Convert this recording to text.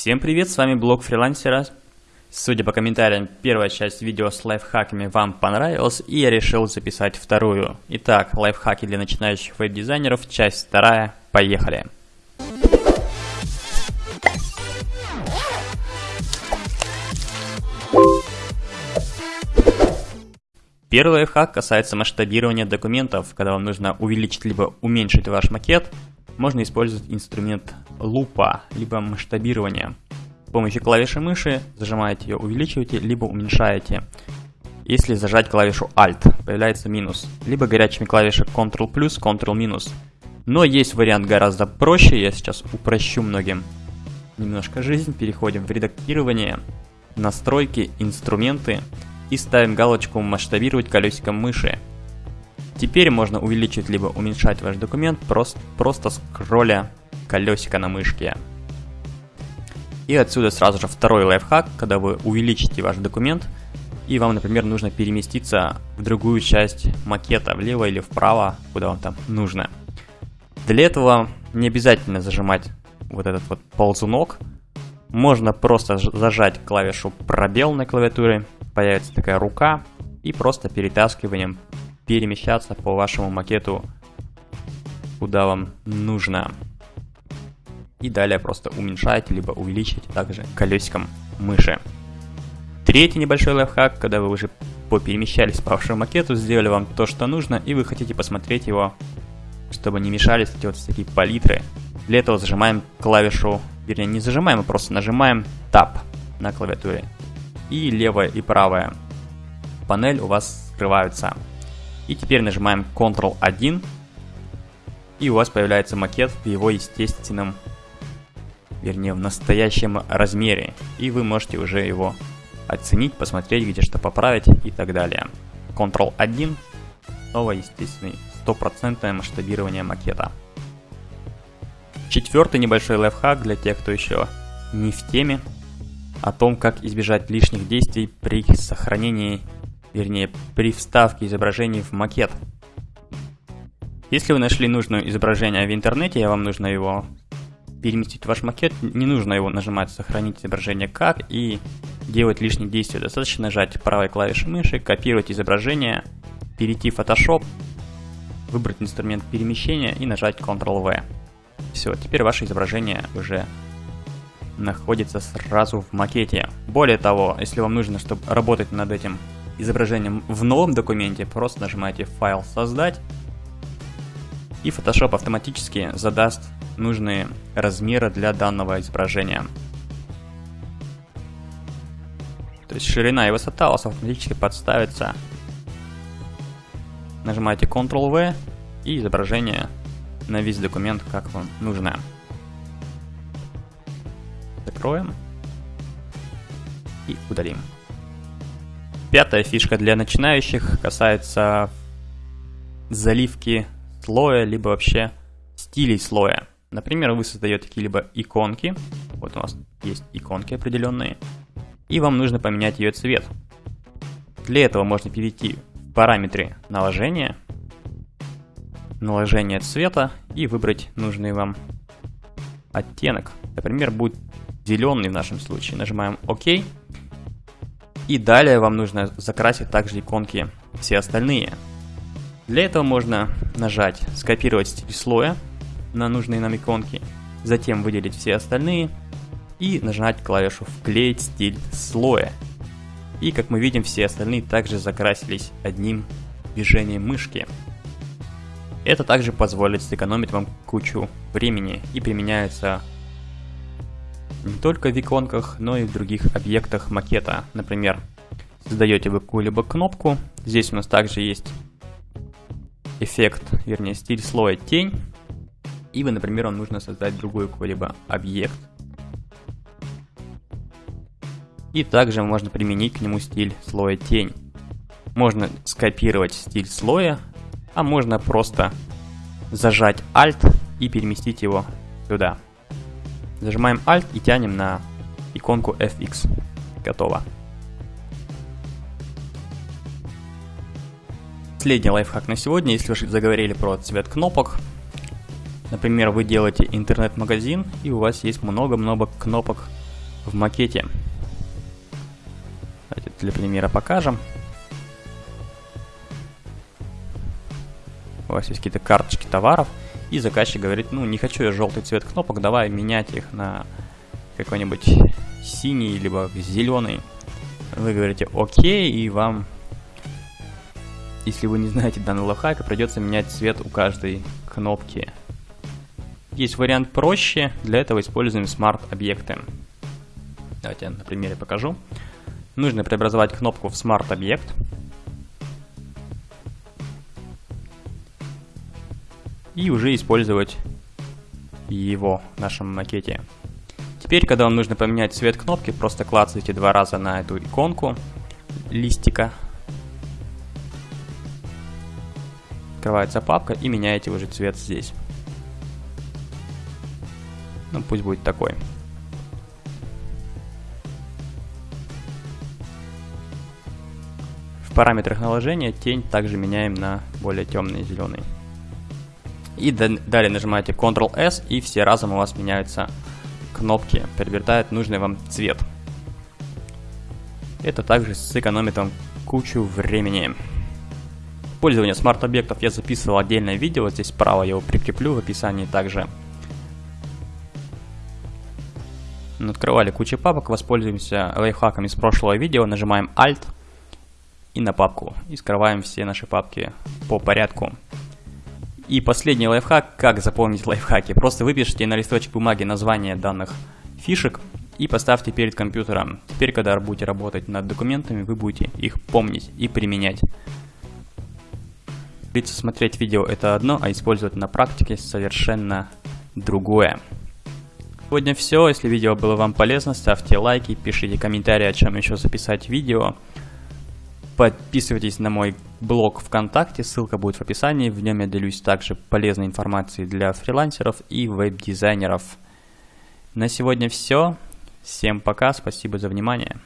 Всем привет, с вами блог фрилансера. Судя по комментариям, первая часть видео с лайфхаками вам понравилась, и я решил записать вторую. Итак, лайфхаки для начинающих веб-дизайнеров, часть вторая, поехали. Первый лайфхак касается масштабирования документов. Когда вам нужно увеличить либо уменьшить ваш макет, можно использовать инструмент лупа, либо масштабирования. С помощью клавиши мыши зажимаете ее, увеличиваете, либо уменьшаете. Если зажать клавишу Alt, появляется минус, либо горячими клавишами Ctrl+, Ctrl-. Но есть вариант гораздо проще, я сейчас упрощу многим немножко жизнь. Переходим в редактирование, настройки, инструменты и ставим галочку «Масштабировать колесиком мыши». Теперь можно увеличить либо уменьшать ваш документ просто, просто скролля колесико на мышке. И отсюда сразу же второй лайфхак, когда вы увеличите ваш документ, и вам, например, нужно переместиться в другую часть макета, влево или вправо, куда вам там нужно. Для этого не обязательно зажимать вот этот вот ползунок. Можно просто зажать клавишу пробел на клавиатуре, появится такая рука, и просто перетаскиванием перемещаться по вашему макету, куда вам нужно. И далее просто уменьшаете, либо увеличите также колесиком мыши. Третий небольшой лайфхак, когда вы уже поперемещались по вашему макету, сделали вам то, что нужно, и вы хотите посмотреть его, чтобы не мешались эти вот такие палитры. Для этого зажимаем клавишу, вернее не зажимаем, а просто нажимаем Tab на клавиатуре. И левая и правая панель у вас скрываются. И теперь нажимаем Ctrl-1, и у вас появляется макет в его естественном вернее в настоящем размере, и вы можете уже его оценить, посмотреть, где что поправить и так далее. Ctrl-1, снова естественный стопроцентное масштабирование макета. Четвертый небольшой лайфхак для тех, кто еще не в теме, о том, как избежать лишних действий при сохранении, вернее, при вставке изображений в макет. Если вы нашли нужное изображение в интернете, и вам нужно его переместить ваш макет, не нужно его нажимать «Сохранить изображение как» и делать лишние действия. Достаточно нажать правой клавишей мыши, копировать изображение, перейти в Photoshop, выбрать инструмент перемещения и нажать Ctrl-V. Все, теперь ваше изображение уже находится сразу в макете. Более того, если вам нужно, чтобы работать над этим изображением в новом документе, просто нажимаете «Файл создать», и Photoshop автоматически задаст нужные размеры для данного изображения. То есть ширина и высота у вас автоматически подставится. Нажимаете Ctrl-V и изображение на весь документ, как вам нужно. Закроем и удалим. Пятая фишка для начинающих касается заливки слоя, либо вообще стилей слоя. Например, вы создаете какие-либо иконки, вот у нас есть иконки определенные, и вам нужно поменять ее цвет. Для этого можно перейти в параметры наложения, наложение цвета и выбрать нужный вам оттенок. Например, будет зеленый в нашем случае. Нажимаем ОК. И далее вам нужно закрасить также иконки все остальные. Для этого можно нажать «Скопировать стиль слоя», на нужные нам иконки, затем выделить все остальные и нажать клавишу «Вклеить стиль слоя». И как мы видим, все остальные также закрасились одним движением мышки. Это также позволит сэкономить вам кучу времени и применяется не только в иконках, но и в других объектах макета. Например, создаете вы какую-либо кнопку, здесь у нас также есть эффект, вернее стиль слоя тень, и, вы, например, вам нужно создать другой какой-либо объект. И также можно применить к нему стиль слоя тень. Можно скопировать стиль слоя, а можно просто зажать Alt и переместить его сюда. Зажимаем Alt и тянем на иконку FX. Готово. Последний лайфхак на сегодня, если вы заговорили про цвет кнопок, Например, вы делаете интернет-магазин, и у вас есть много-много кнопок в макете. Давайте для примера покажем. У вас есть какие-то карточки товаров, и заказчик говорит, ну не хочу я желтый цвет кнопок, давай менять их на какой-нибудь синий, либо зеленый. Вы говорите окей, и вам, если вы не знаете данный лайфхак, придется менять цвет у каждой кнопки. Есть вариант проще, для этого используем смарт-объекты. Давайте я на примере покажу. Нужно преобразовать кнопку в смарт-объект. И уже использовать его в нашем макете. Теперь, когда вам нужно поменять цвет кнопки, просто клацайте два раза на эту иконку листика. Открывается папка и меняете уже цвет здесь. Ну, пусть будет такой. В параметрах наложения тень также меняем на более темный зеленый. И далее нажимаете Ctrl-S и все разом у вас меняются кнопки, приобретают нужный вам цвет. Это также сэкономит вам кучу времени. Пользование смарт-объектов я записывал отдельное видео, здесь справа я его прикреплю в описании также. Открывали кучу папок, воспользуемся лайфхаком из прошлого видео, нажимаем Alt и на папку. И скрываем все наши папки по порядку. И последний лайфхак, как запомнить лайфхаки. Просто выпишите на листочек бумаги название данных фишек и поставьте перед компьютером. Теперь, когда будете работать над документами, вы будете их помнить и применять. Смотреть видео это одно, а использовать на практике совершенно другое. Сегодня все. Если видео было вам полезно, ставьте лайки, пишите комментарии, о чем еще записать видео. Подписывайтесь на мой блог ВКонтакте, ссылка будет в описании. В нем я делюсь также полезной информацией для фрилансеров и веб-дизайнеров. На сегодня все. Всем пока, спасибо за внимание.